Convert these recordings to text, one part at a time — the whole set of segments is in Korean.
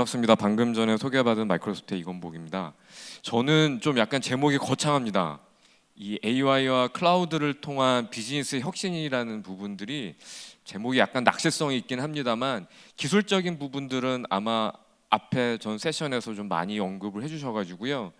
예 반갑습니다. 방금 전에 소개받은 마이크로소프트의 이건복입니다. 저는 좀 약간 제목이 거창합니다. 이 AI와 클라우드를 통한 비즈니스 혁신이라는 부분들이 제목이 약간 낚시성이 있긴 합니다만 기술적인 부분들은 아마 앞에 전 세션에서 좀 많이 언급을 해주셔가지고요.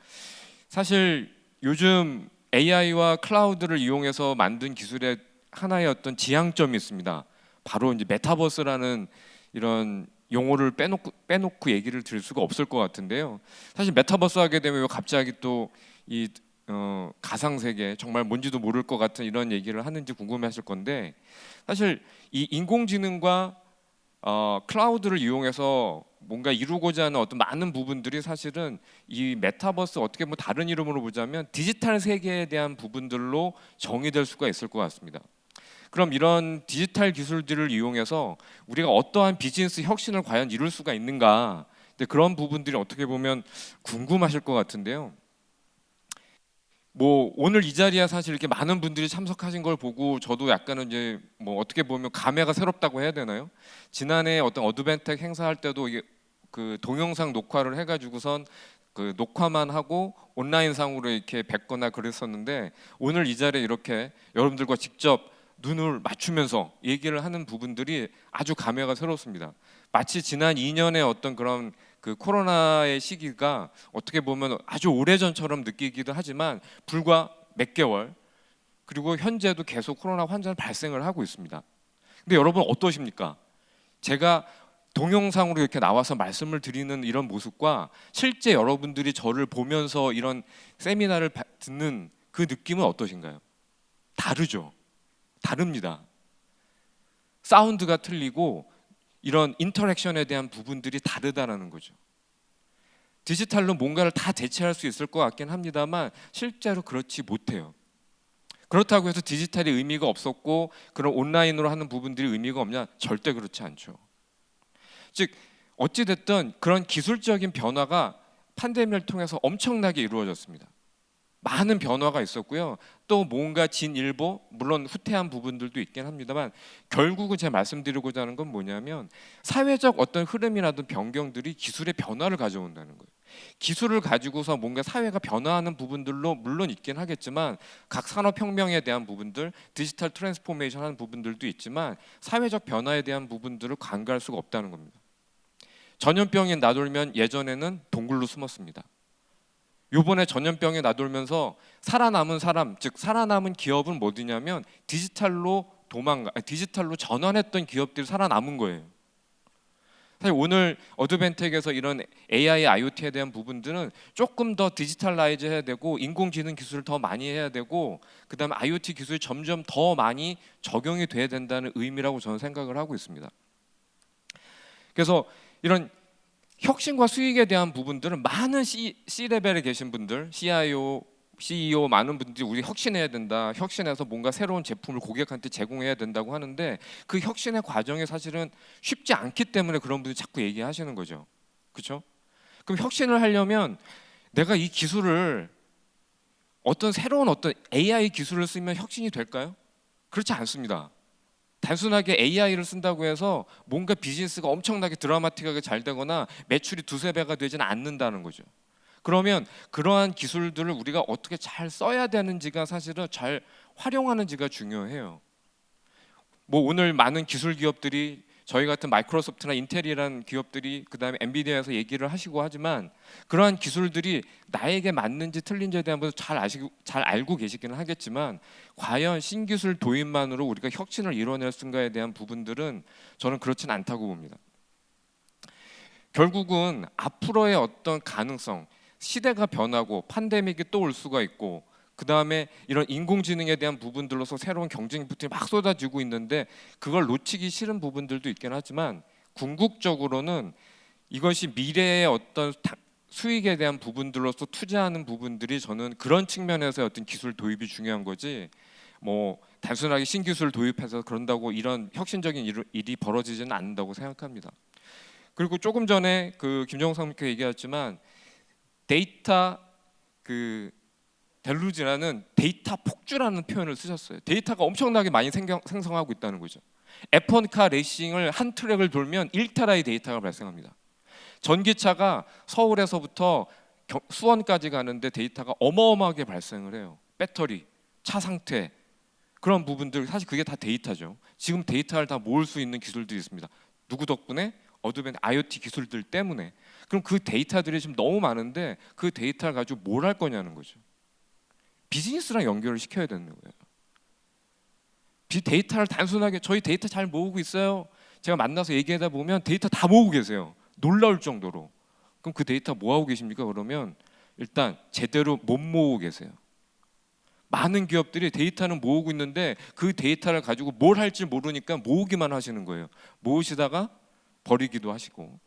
사실 요즘 AI와 클라우드를 이용해서 만든 기술의 하나의 어떤 지향점이 있습니다. 바로 이제 메타버스라는 이런 용어를 빼놓고 빼놓고 얘기를 드릴 수가 없을 것 같은데요. 사실 메타버스 하게 되면 왜 갑자기 또이 어, 가상 세계 정말 뭔지도 모를 것 같은 이런 얘기를 하는지 궁금해하실 건데 사실 이 인공지능과 어, 클라우드를 이용해서 뭔가 이루고자 하는 어떤 많은 부분들이 사실은 이 메타버스 어떻게 뭐 다른 이름으로 보자면 디지털 세계에 대한 부분들로 정의될 수가 있을 것 같습니다. 그럼 이런 디지털 기술들을 이용해서 우리가 어떠한 비즈니스 혁신을 과연 이룰 수가 있는가? 그런 부분들이 어떻게 보면 궁금하실 것 같은데요. 뭐 오늘 이 자리에 사실 이렇게 많은 분들이 참석하신 걸 보고 저도 약간은 이제 뭐 어떻게 보면 감회가 새롭다고 해야 되나요? 지난해 어떤 어드벤텍 행사할 때도 이게 그 동영상 녹화를 해가지고선 그 녹화만 하고 온라인상으로 이렇게 뵙거나 그랬었는데 오늘 이 자리에 이렇게 여러분들과 직접 눈을 맞추면서 얘기를 하는 부분들이 아주 감회가 새롭습니다. 마치 지난 2년의 어떤 그런 그 코로나의 시기가 어떻게 보면 아주 오래전처럼 느끼기도 하지만 불과 몇 개월 그리고 현재도 계속 코로나 환자는 발생을 하고 있습니다. 근데 여러분 어떠십니까? 제가 동영상으로 이렇게 나와서 말씀을 드리는 이런 모습과 실제 여러분들이 저를 보면서 이런 세미나를 듣는 그 느낌은 어떠신가요? 다르죠. 다릅니다. 사운드가 틀리고 이런 인터랙션에 대한 부분들이 다르다라는 거죠. 디지털로 뭔가를 다 대체할 수 있을 것 같긴 합니다만 실제로 그렇지 못해요. 그렇다고 해서 디지털이 의미가 없었고 그런 온라인으로 하는 부분들이 의미가 없냐? 절대 그렇지 않죠. 즉 어찌 됐든 그런 기술적인 변화가 팬데믹을 통해서 엄청나게 이루어졌습니다. 많은 변화가 있었고요. 또 뭔가 진일보 물론 후퇴한 부분들도 있긴 합니다만 결국은 제가 말씀드리고자 하는 건 뭐냐면 사회적 어떤 흐름이라든 변경들이 기술의 변화를 가져온다는 거예요. 기술을 가지고서 뭔가 사회가 변화하는 부분들로 물론 있긴 하겠지만 각 산업혁명에 대한 부분들 digital transformation 하는 부분들도 있지만 사회적 변화에 대한 부분들을 간과할 수가 없다는 겁니다. 전염병이 나돌면 예전에는 동굴로 숨었습니다. 요번에 전염병에 나돌면서 살아남은 사람, 즉 살아남은 기업은 뭐냐면 디지털로 도망가, 디지털로 전환했던 기업들이 살아남은 거예요. 사실 오늘 Advantech에서 이런 AI, IoT에 대한 부분들은 조금 더 digitalize 해야 되고 인공지능 기술을 더 많이 해야 되고 그다음에 IoT 기술이 점점 더 많이 적용이 돼야 된다는 의미라고 저는 생각을 하고 있습니다. 그래서 이런 혁신과 수익에 대한 부분들은 많은 C, C레벨에 계신 분들, CIO, CEO 많은 분들이 우리 혁신해야 된다. 혁신해서 뭔가 새로운 제품을 고객한테 제공해야 된다고 하는데 그 혁신의 과정이 사실은 쉽지 않기 때문에 그런 분들이 자꾸 얘기하시는 거죠. 그렇죠? 그럼 혁신을 하려면 내가 이 기술을 어떤 새로운 어떤 AI 기술을 쓰면 혁신이 될까요? 그렇지 않습니다. 단순하게 AI를 쓴다고 해서 뭔가 비즈니스가 엄청나게 드라마틱하게 잘 되거나 매출이 두세 배가 되지는 않는다는 거죠. 그러면 그러한 기술들을 우리가 어떻게 잘 써야 되는지가 사실은 잘 활용하는지가 중요해요. 뭐 오늘 많은 기술 기업들이 저희 같은 마이크로소프트나 인텔이라는 기업들이 그다음에 엔비디아에서 얘기를 하시고 하지만 그러한 기술들이 나에게 맞는지 틀린지에 대한 것을 잘 아시고 잘 알고 계시기는 하겠지만 과연 신기술 도입만으로 우리가 혁신을 이뤄낼 수인가에 대한 부분들은 저는 그렇진 않다고 봅니다. 결국은 앞으로의 어떤 가능성, 시대가 변하고 팬데믹이 또 올 수가 있고 그 다음에 이런 인공지능에 대한 부분들로서 새로운 경쟁 부들이 막 쏟아지고 있는데 그걸 놓치기 싫은 부분들도 있긴 하지만 궁극적으로는 이것이 미래의 어떤 수익에 대한 부분들로서 투자하는 부분들이 저는 그런 측면에서 어떤 기술 도입이 중요한 거지 뭐 단순하게 신기술 도입해서 그런다고 이런 혁신적인 일이 벌어지지는 않는다고 생각합니다. 그리고 조금 전에 그 김정상 선생님 얘기했지만 데이터 그 deluge라는 데이터 폭주라는 표현을 쓰셨어요. 데이터가 엄청나게 많이 생경, 생성하고 있다는 거죠. F1카 레이싱을 한 트랙을 돌면 1테라의 데이터가 발생합니다. 전기차가 서울에서부터 경- 수원까지 가는데 데이터가 어마어마하게 발생을 해요. 배터리, 차 상태 그런 부분들 사실 그게 다 데이터죠. 지금 데이터를 다 모을 수 있는 기술들이 있습니다. 누구 덕분에? Advantech IoT 기술들 때문에. 그럼 그 데이터들이 지금 너무 많은데 그 데이터를 가지고 뭘 할 거냐는 거죠. 비즈니스랑 연결을 시켜야 되는 거예요. 비 데이터를 단순하게 저희 데이터 잘 모으고 있어요. 제가 만나서 얘기하다 보면 데이터 다 모으고 계세요. 놀라울 정도로. 그럼 그 데이터 뭐 하고 계십니까? 그러면 일단 제대로 못 모으고 계세요. 많은 기업들이 데이터는 모으고 있는데 그 데이터를 가지고 뭘 할지 모르니까 모으기만 하시는 거예요. 모으시다가 버리기도 하시고.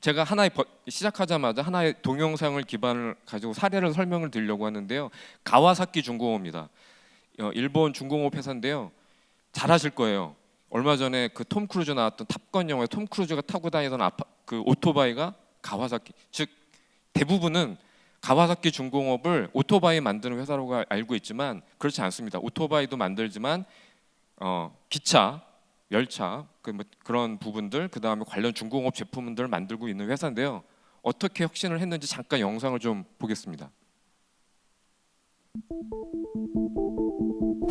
제가 하나의 버- 시작하자마자 하나의 동영상을 기반을 가지고 사례를 설명을 드리려고 하는데요. 가와사키 중공업입니다. 어, 일본 중공업 회사인데요. 잘 아실 거예요. 얼마 전에 그 톰 크루즈 나왔던 Top Gun 영화에 톰 크루즈가 타고 다니던 아파, 그 오토바이가 가와사키. 즉 대부분은 가와사키 중공업을 오토바이 만드는 알- 알고 있지만 그렇지 않습니다. 오토바이도 만들지만 어, 기차, 열차 그뭐 그런 부분들 그 다음에 관련 중공업 제품들을 만들고 있는 회사인데요. 어떻게 혁신을 했는지 잠깐 영상을 좀 보겠습니다.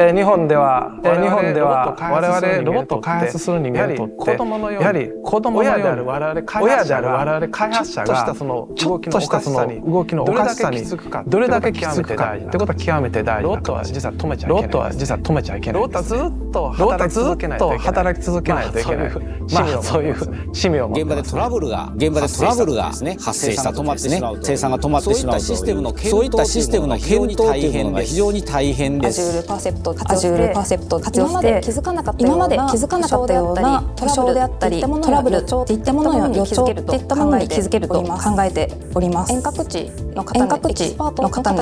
えー日本では、日本では我々ロボッロボットを開発する人間にとってて子供のようにやはり子供のように親である我々開親発者がである我々開発者ちょっとしたがそのちょっとしたその動きのおどれだけかしさにきつくかどれだけきつくかってことは極めて大事ロなットは実は止めちゃいけロない。ットは実は止めちゃいけない。ロットはずっとロットはず働き続けないっとといけない。働き続けないといけない。まあそういう使命を現場ですトラブルが現場でトラブルがですね発生したとですね生産が止まってしまうとそういったシステムの検討というのが非常に大変です。パーセプトを活ア用してジュールパーセプトを活用今までして気づかなかった今までような気づかなかったようなトラブルであったりトラブルっていったものの予兆っていったものに気づけると考えております。遠隔地の方のエキスパートの方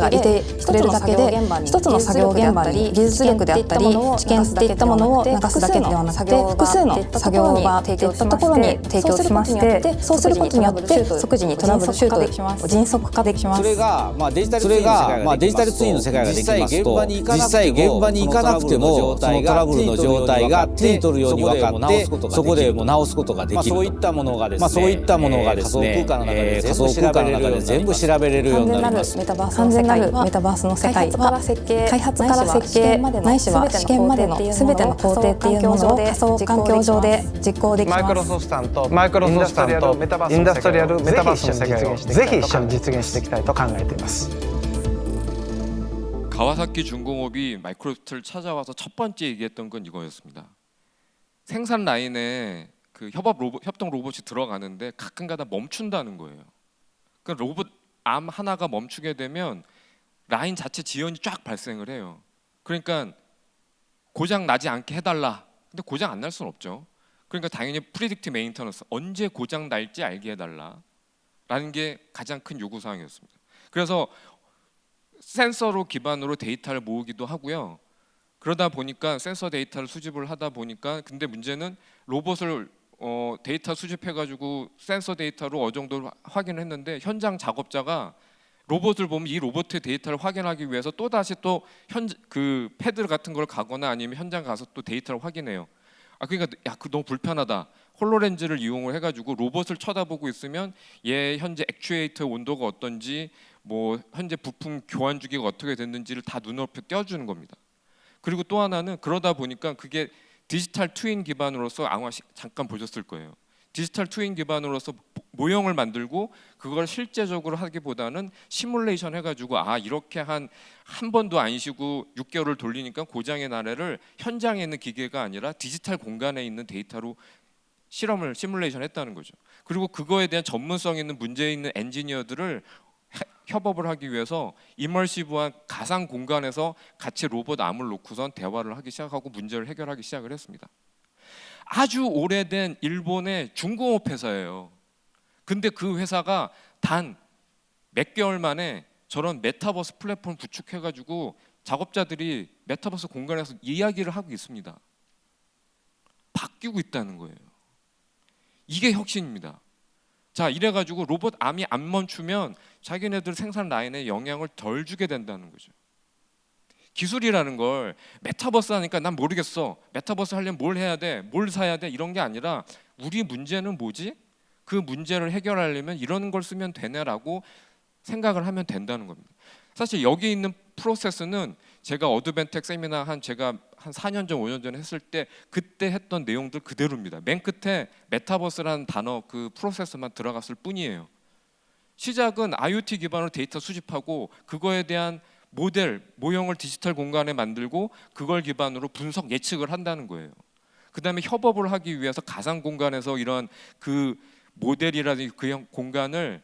がいてくれるだけで一つの作業現場に技術力であったり知見っていったものを流すだけではなくて複数の作業場っていったところに提供しましてそうすることによって即時にトラブルシュート迅速化できます。それがまあデジタルツインの世界がまあデジタルツインの世界ができますと実際現場に行かなくてもそのトラブルの状態が手に取るように分かってそこでもう直すことができる。そういったものがですね。まあそういったものがですね。えー仮想空間の中で全部調べれるようになります。メタバースの世界はメタバースの世界は開発から設計ないしは試験までのすべての工程っていうものを仮想環境上で実行できマイクロます。ソフトさんとマイクロソフトさんとインダストリアルメタバースの世界をぜひ一緒に実現していきたいと考えています。 가와사키 중공업이 마이크로소프트를 찾아와서 첫 번째 얘기했던 건 이거였습니다. 생산 라인에 그 협업 로봇, 협동 로봇이 들어가는데 가끔가다 멈춘다는 거예요. 그 로봇 arm 하나가 멈추게 되면 라인 자체 지연이 쫙 발생을 해요. 그러니까 고장 나지 않게 해달라. 근데 고장 안 날 수는 없죠. 그러니까 당연히 predict maintenance 언제 고장 날지 알게 해달라 라는 게 가장 큰 요구 사항이었습니다. 그래서 센서로 기반으로 데이터를 모으기도 하고요. 그러다 보니까 센서 데이터를 수집을 하다 보니까 근데 문제는 로봇을 어, 데이터 수집해가지고 센서 데이터로 어느 정도 확인을 했는데 현장 작업자가 로봇을 보면 이 로봇의 데이터를 확인하기 위해서 또 다시 또 현 그 패드 같은 걸 가거나 아니면 현장 가서 또 데이터를 확인해요. 아 그러니까 야 그 너무 불편하다. HoloLens를 이용을 해가지고 로봇을 쳐다보고 있으면 얘 현재 액추에이터 온도가 어떤지 뭐 현재 부품 교환 주기가 어떻게 됐는지를 다 눈앞에 띄워주는 겁니다. 그리고 또 하나는 그러다 보니까 그게 digital twin 기반으로서 아마 시- 잠깐 보셨을 거예요. digital twin 기반으로서 모- 모형을 만들고 그걸 실제적으로 하기보다는 시뮬레이션 해가지고 아 이렇게 한 한 번도 안 쉬고 6개월을 돌리니까 고장이 나네를 현장에 있는 기계가 아니라 디지털 공간에 있는 데이터로 실험을 시뮬레이션 했다는 거죠. 그리고 그거에 대한 전문성 있는 문제 있는 엔지니어들을 해- 협업을 하기 위해서 immersive한 가상 공간에서 같이 로봇 arm을 놓고선 대화를 하기 시작하고 문제를 해결하기 시작을 했습니다. 아주 오래된 일본의 중공업 회사예요. 근데 그 회사가 단 몇 개월 만에 저런 메타버스 플랫폼 구축해가지고 작업자들이 메타버스 공간에서 이야기를 하고 있습니다. 바뀌고 있다는 거예요. 이게 혁신입니다. 자 이래가지고 로봇 arm이 안 멈추면 자기네들 생산 라인에 영향을 덜 주게 된다는 거죠. 기술이라는 걸 메타버스 하니까 난 모르겠어. 메타버스 하려면 뭘 해야 돼? 뭘 사야 돼? 이런 게 아니라 우리 문제는 뭐지? 그 문제를 해결하려면 이런 걸 쓰면 되네라고 생각을 하면 된다는 겁니다. 사실 여기 있는 프로세스는 제가 Advantech 세미나 한 제가 한 4년 전, 5년 전에 했을 때 그때 했던 내용들 그대로입니다. 맨 끝에 메타버스라는 단어 그 프로세스만 들어갔을 뿐이에요. 시작은 IoT 기반으로 데이터 수집하고 그거에 대한 모델, 모형을 디지털 공간에 만들고 그걸 기반으로 분석 예측을 한다는 거예요. 그 다음에 협업을 하기 위해서 가상 공간에서 이런 그 모델이라든지 그 형- 공간을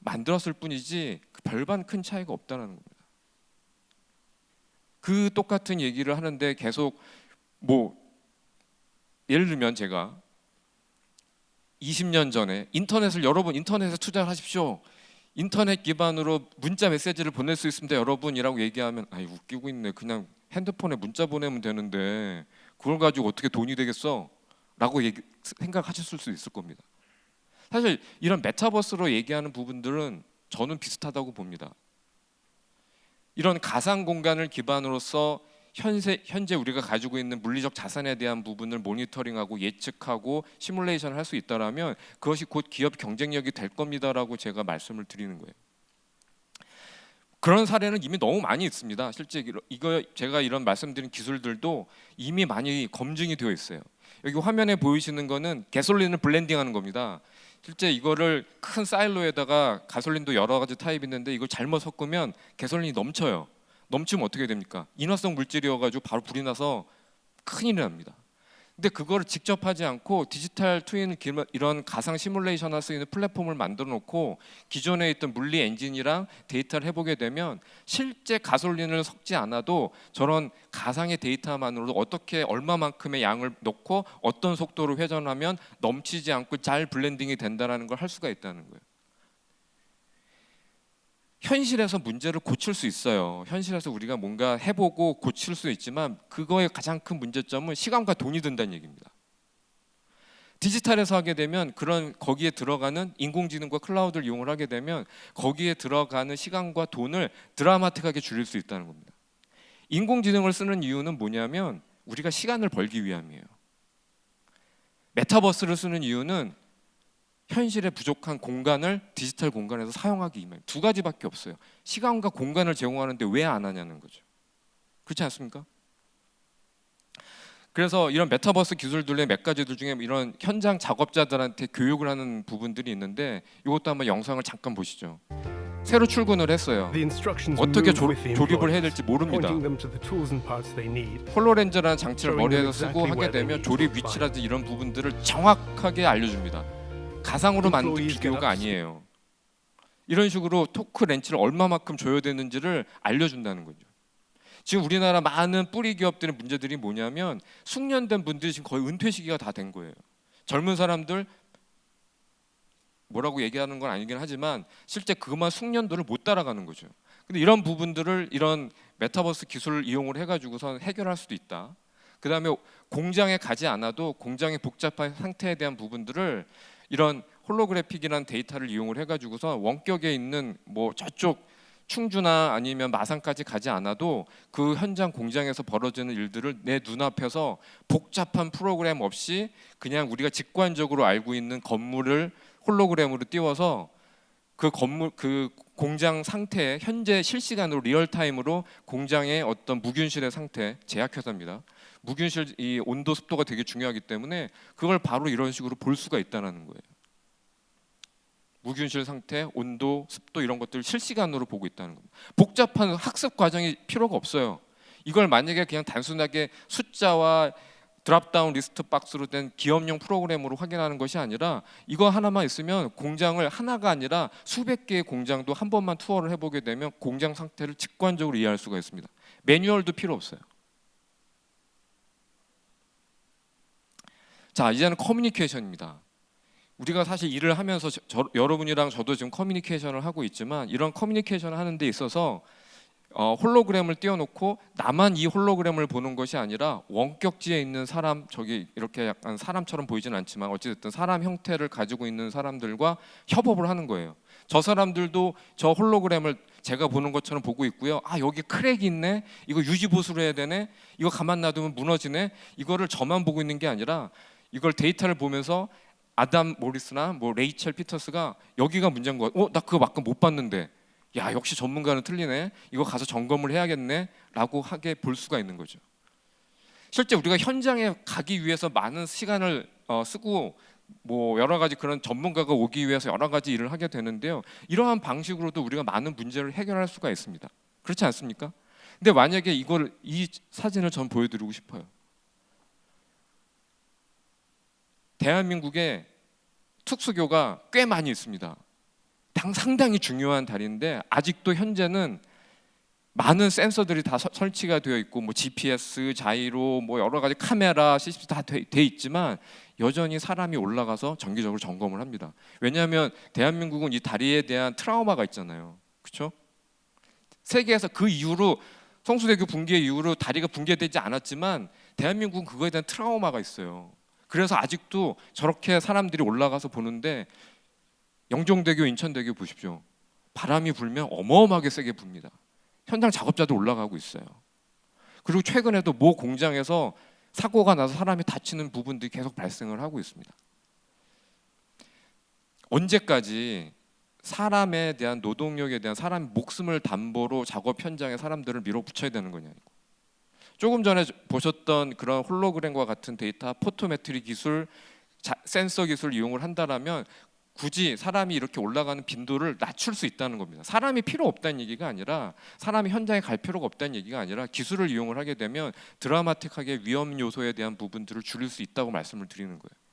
만들었을 뿐이지 그 별반 큰 차이가 없다는 겁니다. 그 똑같은 얘기를 하는데 계속 뭐 예를 들면 제가 20년 전에 인터넷을 여러분 인터넷에 투자를 하십시오. 인터넷 기반으로 문자 메시지를 보낼 수 있습니다, 여러분이라고 얘기하면 아이 웃기고 있네. 그냥 핸드폰에 문자 보내면 되는데 그걸 가지고 어떻게 돈이 되겠어? 라고 얘기, 생각하실 수 있을 겁니다. 사실 이런 메타버스로 얘기하는 부분들은 저는 비슷하다고 봅니다. 이런 가상 공간을 기반으로서 현재, 현재 우리가 가지고 있는 물리적 자산에 대한 부분을 모니터링하고 예측하고 시뮬레이션을 할 수 있다라면 그것이 곧 기업 경쟁력이 될 겁니다라고 제가 말씀을 드리는 거예요. 그런 사례는 이미 너무 많이 있습니다. 실제 이거- 제가 이런 말씀드린 기술들도 이미 많이 검증이 되어 있어요. 여기 화면에 보이시는 거는 가솔린을 블렌딩하는 겁니다. 실제 이거를 큰 사일로에다가 가솔린도 여러 가지 타입이 있는데 이걸 잘못 섞으면 가솔린이 넘쳐요. 넘치면 어떻게 됩니까? 인화성 물질이어가지고 바로 불이 나서 큰일이 납니다. 근데 그거를 직접 하지 않고 디지털 트윈 이런 가상 시뮬레이션 할 수 있는 플랫폼을 만들어 놓고 기존에 있던 물리 엔진이랑 데이터를 해보게 되면 실제 가솔린을 섞지 않아도 저런 가상의 데이터만으로도 어떻게 얼마만큼의 양을 넣고 어떤 속도로 회전하면 넘치지 않고 잘 블렌딩이 된다는 걸 할 수가 있다는 거예요. 현실에서 문제를 고칠 수 있어요. 현실에서 우리가 뭔가 해보고 고칠 수 있지만 그거의 가장 큰 문제점은 시간과 돈이 든다는 얘기입니다. 디지털에서 하게 되면 그런 거기에 들어가는 인공지능과 클라우드를 이용을 하게 되면 거기에 들어가는 시간과 돈을 드라마틱하게 줄일 수 있다는 겁니다. 인공지능을 쓰는 이유는 뭐냐면 우리가 시간을 벌기 위함이에요. 메타버스를 쓰는 이유는 현실에 부족한 공간을 디지털 공간에서 사용하기 위해 두 가지밖에 없어요. 시간과 공간을 제공하는데 왜 안 하냐는 거죠. 그렇지 않습니까? 그래서 이런 메타버스 기술들의 몇 가지들 중에 이런 현장 작업자들한테 교육을 하는 부분들이 있는데 이것도 한번 영상을 잠깐 보시죠. 새로 출근을 했어요. 어떻게 조, 조립을 해야 될지 모릅니다. 홀로렌즈라는 장치를 머리에서 쓰고 하게 되면 조립 위치라든지 이런 부분들을 정확하게 알려줍니다. 가상으로 만든 비디오가 아니에요. 이런 식으로 토크 렌치를 얼마만큼 줘야 되는지를 알려준다는 거죠. 지금 우리나라 많은 뿌리 기업들의 문제들이 뭐냐면 숙련된 분들이 지금 거의 은퇴 시기가 다 된 거예요. 젊은 사람들 뭐라고 얘기하는 건 아니긴 하지만 실제 그만 숙련도를 못 따라가는 거죠. 근데 이런 부분들을 이런 메타버스 기술을 이용을 해가지고선 해결할 수도 있다. 그 다음에 공장에 가지 않아도 공장의 복잡한 상태에 대한 부분들을 이런 holographic이라는 데이터를 이용을 해가지고서 원격에 있는 뭐 저쪽 충주나 아니면 마산까지 가지 않아도 그 현장 공장에서 벌어지는 일들을 내 눈앞에서 복잡한 프로그램 없이 그냥 우리가 직관적으로 알고 있는 건물을 홀로그램으로 띄워서 그 건물 그 공장 상태 현재 실시간으로 real-time으로 공장의 어떤 무균실의 상태 제약회사입니다. 무균실 이 온도 습도가 되게 중요하기 때문에 그걸 바로 이런 식으로 볼 수가 있다는 거예요. 무균실 상태, 온도, 습도 이런 것들을 실시간으로 보고 있다는 겁니다. 복잡한 학습 과정이 필요가 없어요. 이걸 만약에 그냥 단순하게 숫자와 drop-down list box로 된 기업용 프로그램으로 확인하는 것이 아니라 이거 하나만 있으면 공장을 하나가 아니라 수백 개의 공장도 한 번만 투어를 해보게 되면 공장 상태를 직관적으로 이해할 수가 있습니다. 매뉴얼도 필요 없어요. 자 이제는 커뮤니케이션입니다. 우리가 사실 일을 하면서 저, 저, 여러분이랑 저도 지금 커뮤니케이션을 하고 있지만 이런 커뮤니케이션을 하는 데 있어서 어, 홀로그램을 띄워놓고 나만 이 홀로그램을 보는 것이 아니라 원격지에 있는 사람 저기 이렇게 약간 사람처럼 보이진 않지만 어찌됐든 사람 형태를 가지고 있는 사람들과 협업을 하는 거예요. 저 사람들도 저 홀로그램을 제가 보는 것처럼 보고 있고요. 아 여기 crack이 있네. 이거 유지 보수를 해야 되네. 이거 가만 놔두면 무너지네. 이거를 저만 보고 있는 게 아니라 이걸 데이터를 보면서 아담 모리스나 뭐 레이첼 피터스가 여기가 문제인 거. 어, 나 그거 아까 못 봤는데. 야, 역시 전문가는 틀리네. 이거 가서 점검을 해야겠네라고 하게 볼 수가 있는 거죠. 실제 우리가 현장에 가기 위해서 많은 시간을 어, 쓰고 뭐 여러 가지 그런 전문가가 오기 위해서 여러 가지 일을 하게 되는데요. 이러한 방식으로도 우리가 많은 문제를 해결할 수가 있습니다. 그렇지 않습니까? 근데 만약에 이걸 이 사진을 전 보여드리고 싶어요. 대한민국에 특수교가 꽤 많이 있습니다. 당 상당히 중요한 다리인데 아직도 현재는 많은 센서들이 다 서- 설치가 되어 있고 뭐 GPS, 자이로, 뭐 여러 가지 카메라, CCTV 다돼 있지만 여전히 사람이 올라가서 정기적으로 점검을 합니다. 왜냐하면 대한민국은 이 다리에 대한 트라우마가 있잖아요. 그렇죠? 세계에서 그 이후로 성수대교 붕괴 이후로 다리가 붕괴되지 않았지만 대한민국은 그거에 대한 트라우마가 있어요. 그래서 아직도 저렇게 사람들이 올라가서 보는데 영종대교, 인천대교 보십시오. 바람이 불면 어마어마하게 세게 붑니다. 현장 작업자도 올라가고 있어요. 그리고 최근에도 모 공장에서 사고가 나서 사람이 다치는 부분들이 계속 발생을 하고 있습니다. 언제까지 사람에 대한 노동력에 대한 사람 목숨을 담보로 작업 현장에 사람들을 밀어붙여야 되는 거냐고. 조금 전에 보셨던 그런 홀로그램과 같은 데이터 photometry 기술, 자, 센서 기술 이용을 한다라면 굳이 사람이 이렇게 올라가는 빈도를 낮출 수 있다는 겁니다. 사람이 필요 없다는 얘기가 아니라 사람이 현장에 갈 필요가 없다는 얘기가 아니라 기술을 이용을 하게 되면 드라마틱하게 위험 요소에 대한 부분들을 줄일 수 있다고 말씀을 드리는 거예요.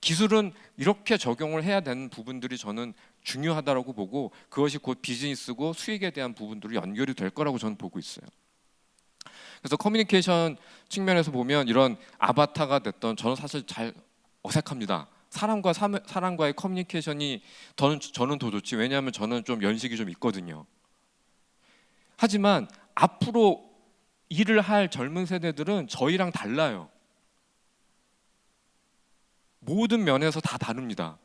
기술은 이렇게 적용을 해야 되는 부분들이 저는 중요하다라고 보고 그것이 곧 비즈니스고 수익에 대한 부분들로 연결이 될 거라고 저는 보고 있어요. 그래서 커뮤니케이션 측면에서 보면 이런 아바타가 됐던 저는 사실 잘 어색합니다. 사람과 사, 사람과의 커뮤니케이션이 저는 저는 더 좋지. 왜냐하면 저는 좀 연식이 좀 있거든요. 하지만 앞으로 일을 할 젊은 세대들은 저희랑 달라요. 모든 면에서 다 다릅니다.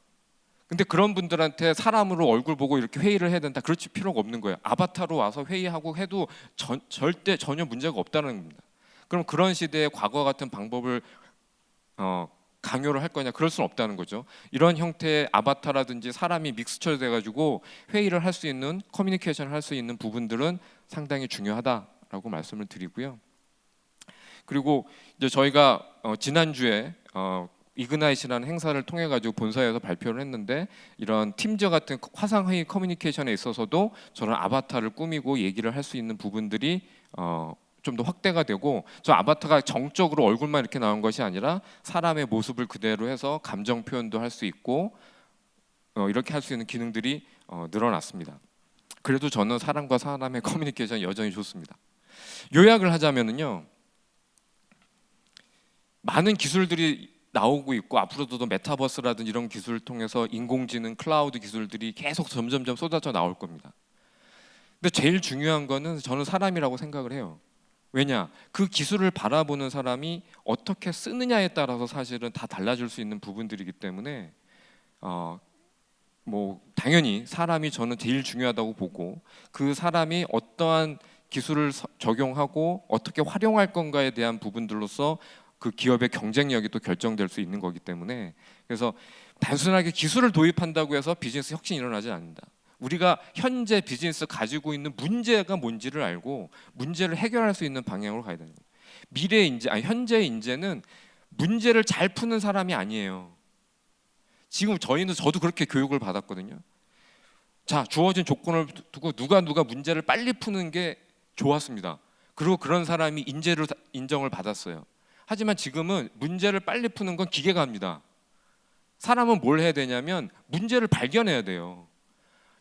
근데 그런 분들한테 사람으로 얼굴 보고 이렇게 회의를 해야 된다. 그렇지 필요가 없는 거예요. 아바타로 와서 회의하고 해도 전, 절대 전혀 문제가 없다는 겁니다. 그럼 그런 시대의 과거 같은 방법을 어, 강요를 할 거냐? 그럴 수는 없다는 거죠. 이런 형태의 아바타라든지 사람이 믹스처 돼가지고 회의를 할 수 있는 커뮤니케이션을 할 수 있는 부분들은 상당히 중요하다라고 말씀을 드리고요. 그리고 이제 저희가 어, 지난 주에 어, Ignite라는 행사를 통해 가지고 본사에서 발표를 했는데 이런 Teams 같은 화상 회의 커뮤니케이션에 있어서도 저런 아바타를 꾸미고 얘기를 할 수 있는 부분들이 어, 좀 더 확대가 되고 저 아바타가 정적으로 얼굴만 이렇게 나온 것이 아니라 사람의 모습을 그대로 해서 감정 표현도 할 수 있고 어, 이렇게 할 수 있는 기능들이 어, 늘어났습니다. 그래도 저는 사람과 사람의 커뮤니케이션 여전히 좋습니다. 요약을 하자면은요. 많은 기술들이 나오고 있고 앞으로도 메타버스라든 이런 기술을 통해서 인공지능, 클라우드 기술들이 계속 점점점 쏟아져 나올 겁니다. 근데 제일 중요한 거는 저는 사람이라고 생각을 해요. 왜냐? 그 기술을 바라보는 사람이 어떻게 쓰느냐에 따라서 사실은 다 달라질 수 있는 부분들이기 때문에 어, 뭐 당연히 사람이 저는 제일 중요하다고 보고 그 사람이 어떠한 기술을 서- 적용하고 어떻게 활용할 건가에 대한 부분들로서 그 기업의 경쟁력이 또 결정될 수 있는 거기 때문에 그래서 단순하게 기술을 도입한다고 해서 비즈니스 혁신이 일어나지 않는다. 우리가 현재 비즈니스 가지고 있는 문제가 뭔지를 알고 문제를 해결할 수 있는 방향으로 가야 되는 거예요. 미래 인재, 아니 현재 인재는 문제를 잘 푸는 사람이 아니에요. 지금 저희는 저도 그렇게 교육을 받았거든요. 자 주어진 조건을 두고 누가 누가 문제를 빨리 푸는 게 좋았습니다. 그리고 그런 사람이 인재로 다- 인정을 받았어요. 하지만 지금은 문제를 빨리 푸는 건 기계가 합니다. 사람은 뭘 해야 되냐면 문제를 발견해야 돼요.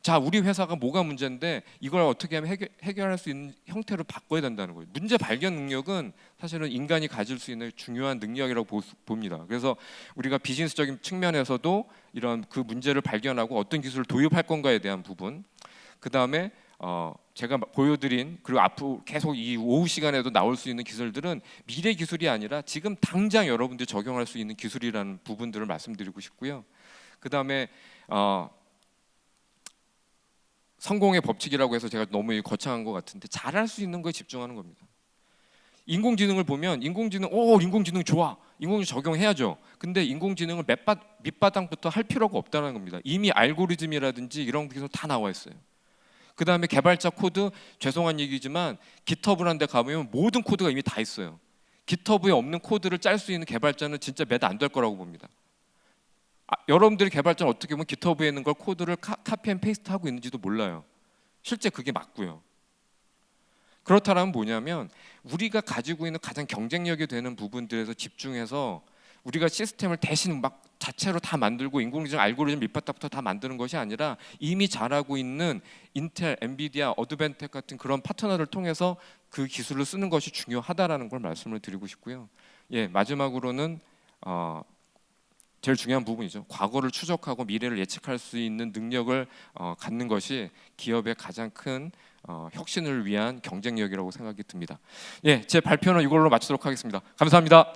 자, 우리 회사가 뭐가 문제인데 이걸 어떻게 하면 해결, 해결 할 수 있는 형태로 바꿔야 된다는 거예요. 문제 발견 능력은 사실은 인간이 가질 수 있는 중요한 능력이라고 보, 봅니다. 그래서 우리가 비즈니스적인 측면에서도 이런 그 문제를 발견하고 어떤 기술을 도입할 건가에 대한 부분, 그 다음에 어, 제가 보여드린 그리고 앞으로 계속 이 오후 시간에도 나올 수 있는 기술들은 미래 기술이 아니라 지금 당장 여러분들이 적용할 수 있는 기술이라는 부분들을 말씀드리고 싶고요. 그 다음에 어, 성공의 법칙이라고 해서 제가 너무 거창한 것 같은데 잘할 수 있는 거에 집중하는 겁니다. 인공지능을 보면 인공지능 오 인공지능 좋아 인공지능 적용해야죠. 근데 인공지능을 밑바, 밑바닥부터 할 필요가 없다는 겁니다. 이미 알고리즘이라든지 이런 기술 다 나와 있어요. 그 다음에 개발자 코드 죄송한 얘기지만 GitHub라는 데 가보면 모든 코드가 이미 다 있어요. GitHub에 없는 코드를 짤 수 있는 개발자는 진짜 몇 안 될 거라고 봅니다. 아, 여러분들이 개발자는 어떻게 보면 GitHub에 있는 걸 코드를 카, copy and paste 하고 있는지도 몰라요. 실제 그게 맞고요. 그렇다면 뭐냐면 우리가 가지고 있는 가장 경쟁력이 되는 부분들에서 집중해서 우리가 시스템을 대신 막 자체로 다 만들고 인공지능 알고리즘 밑바닥부터 다 만드는 것이 아니라 이미 잘하고 있는 인텔, 엔비디아, 어드벤텍 같은 그런 파트너를 통해서 그 기술을 쓰는 것이 중요하다라는 걸 말씀을 드리고 싶고요. 예, 마지막으로는 어, 제일 중요한 부분이죠. 과거를 추적하고 미래를 예측할 수 있는 능력을 어, 갖는 것이 기업의 가장 큰 어, 혁신을 위한 경쟁력이라고 생각이 듭니다. 예, 제 발표는 이걸로 마치도록 하겠습니다. 감사합니다.